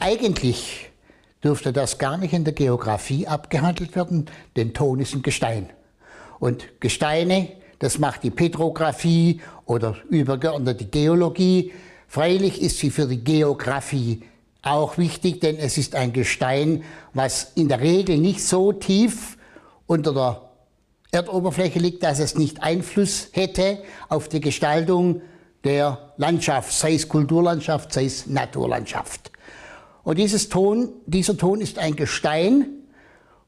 Eigentlich dürfte das gar nicht in der Geografie abgehandelt werden, denn Ton ist ein Gestein. Und Gesteine, das macht die Petrographie oder übergeordnete Geologie. Freilich ist sie für die Geografie auch wichtig, denn es ist ein Gestein, was in der Regel nicht so tief unter der Erdoberfläche liegt, dass es nicht Einfluss hätte auf die Gestaltung der Landschaft, sei es Kulturlandschaft, sei es Naturlandschaft. Und dieses Ton, dieser Ton ist ein Gestein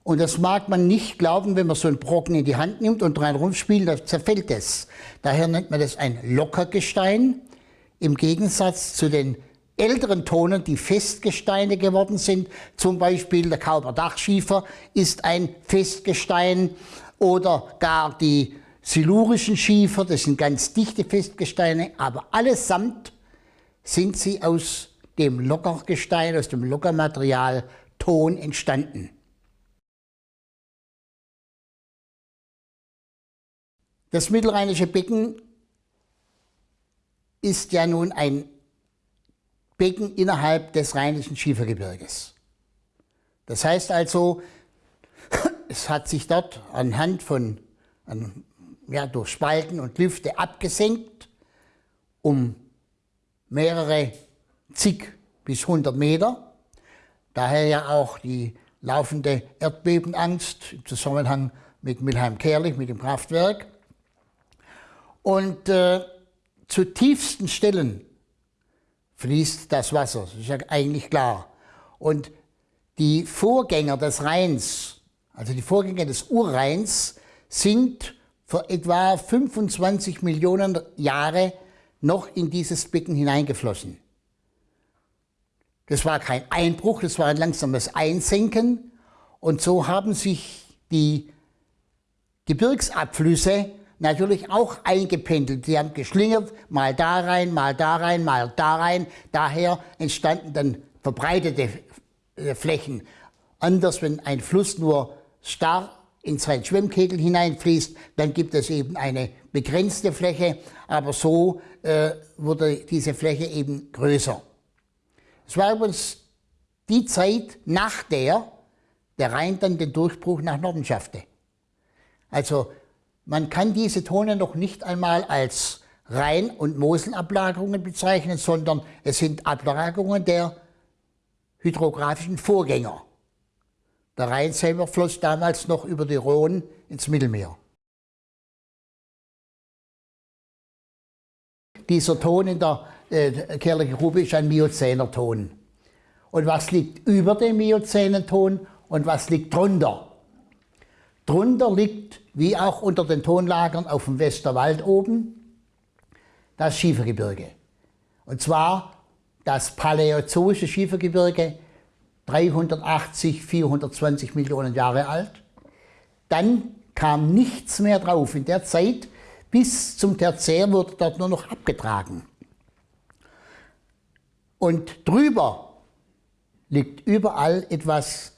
und das mag man nicht glauben, wenn man so einen Brocken in die Hand nimmt und dran rumspielt, dann zerfällt es. Daher nennt man das ein Lockergestein, im Gegensatz zu den älteren Tonen, die Festgesteine geworden sind. Zum Beispiel der Kauber Dachschiefer ist ein Festgestein oder gar die silurischen Schiefer, das sind ganz dichte Festgesteine, aber allesamt sind sie aus dem Lockergestein, aus dem Lockermaterial Ton entstanden. Das mittelrheinische Becken ist ja nun ein Becken innerhalb des Rheinischen Schiefergebirges. Das heißt also, es hat sich dort anhand von, an, ja, durch Spalten und Lüfte abgesenkt um mehrere zig bis 100 Meter. Daher ja auch die laufende Erdbebenangst im Zusammenhang mit Milheim-Kerlich, mit dem Kraftwerk. Und äh, zu tiefsten Stellen fließt das Wasser, das ist ja eigentlich klar. Und die Vorgänger des Rheins, also die Vorgänger des Urrheins, sind vor etwa 25 Millionen Jahre noch in dieses Becken hineingeflossen. Das war kein Einbruch, das war ein langsames Einsenken. Und so haben sich die Gebirgsabflüsse natürlich auch eingependelt. Sie haben geschlingert, mal da rein, mal da rein, mal da rein. Daher entstanden dann verbreitete äh, Flächen. Anders, wenn ein Fluss nur starr in seinen Schwimmkegel hineinfließt, dann gibt es eben eine begrenzte Fläche, aber so äh, wurde diese Fläche eben größer. Es war übrigens die Zeit, nach der der Rhein dann den Durchbruch nach Norden schaffte. Also man kann diese Tone noch nicht einmal als Rhein- und Moselablagerungen bezeichnen, sondern es sind Ablagerungen der hydrographischen Vorgänger. Der Rhein selber floss damals noch über die Rhone ins Mittelmeer. Dieser Ton in der äh, Kerlichen Grube ist ein Miozäner Ton. Und was liegt über dem Miozänen Ton und was liegt drunter? Drunter liegt, wie auch unter den Tonlagern auf dem Westerwald oben, das Schiefergebirge. Und zwar das paläozoische Schiefergebirge 380, 420 Millionen Jahre alt. Dann kam nichts mehr drauf. In der Zeit bis zum Tertiär wurde dort nur noch abgetragen. Und drüber liegt überall etwas,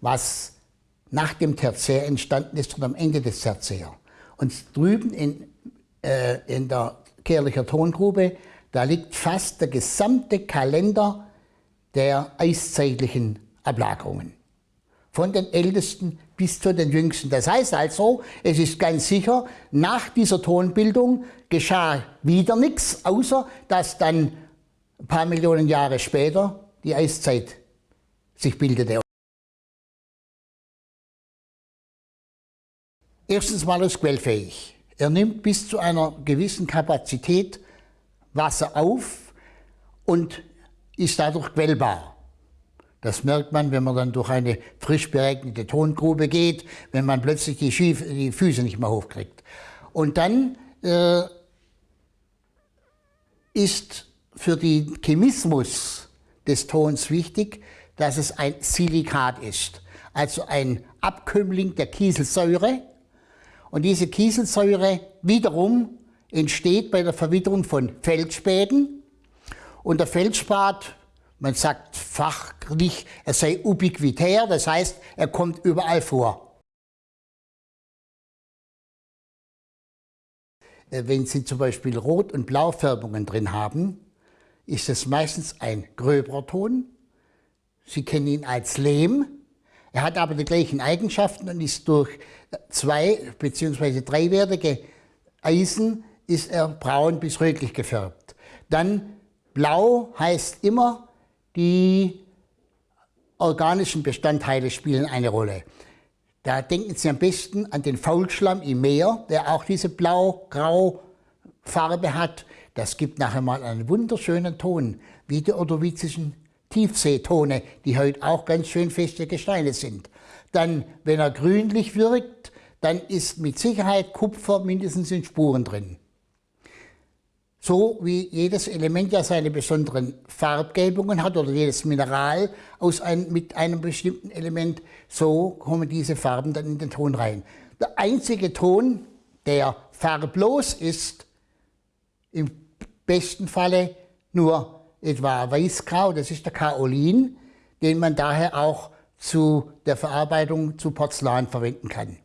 was nach dem Tertiär entstanden ist und am Ende des Tertiär. Und drüben in, äh, in der Kehrlicher Tongrube, da liegt fast der gesamte Kalender der eiszeitlichen Ablagerungen. Von den ältesten bis zu den jüngsten. Das heißt also, es ist ganz sicher, nach dieser Tonbildung geschah wieder nichts, außer dass dann ein paar Millionen Jahre später die Eiszeit sich bildete. Erstens mal ist quellfähig. Er nimmt bis zu einer gewissen Kapazität Wasser auf und ist dadurch quellbar. Das merkt man, wenn man dann durch eine frisch beregnete Tongrube geht, wenn man plötzlich die, Schief die Füße nicht mehr hochkriegt. Und dann äh, ist für den Chemismus des Tons wichtig, dass es ein Silikat ist, also ein Abkömmling der Kieselsäure. Und diese Kieselsäure wiederum entsteht bei der Verwitterung von Feldspäten. Und der Feldspat, man sagt fachlich, er sei ubiquitär, das heißt, er kommt überall vor. Äh, wenn Sie zum Beispiel Rot- und Blaufärbungen drin haben, ist es meistens ein gröberer Ton. Sie kennen ihn als Lehm. Er hat aber die gleichen Eigenschaften und ist durch zwei bzw. dreiwertige Eisen ist er braun bis rötlich gefärbt. Dann blau heißt immer, die organischen Bestandteile spielen eine Rolle. Da denken Sie am besten an den Faulschlamm im Meer, der auch diese blau-grau Farbe hat. Das gibt nachher mal einen wunderschönen Ton, wie die ordovizischen Tiefseetone, die heute auch ganz schön feste Gesteine sind. Dann, wenn er grünlich wirkt, dann ist mit Sicherheit Kupfer mindestens in Spuren drin. So wie jedes Element ja seine besonderen Farbgebungen hat oder jedes Mineral aus ein, mit einem bestimmten Element, so kommen diese Farben dann in den Ton rein. Der einzige Ton, der farblos ist, im besten Falle nur etwa Weißgrau, das ist der Kaolin, den man daher auch zu der Verarbeitung zu Porzellan verwenden kann.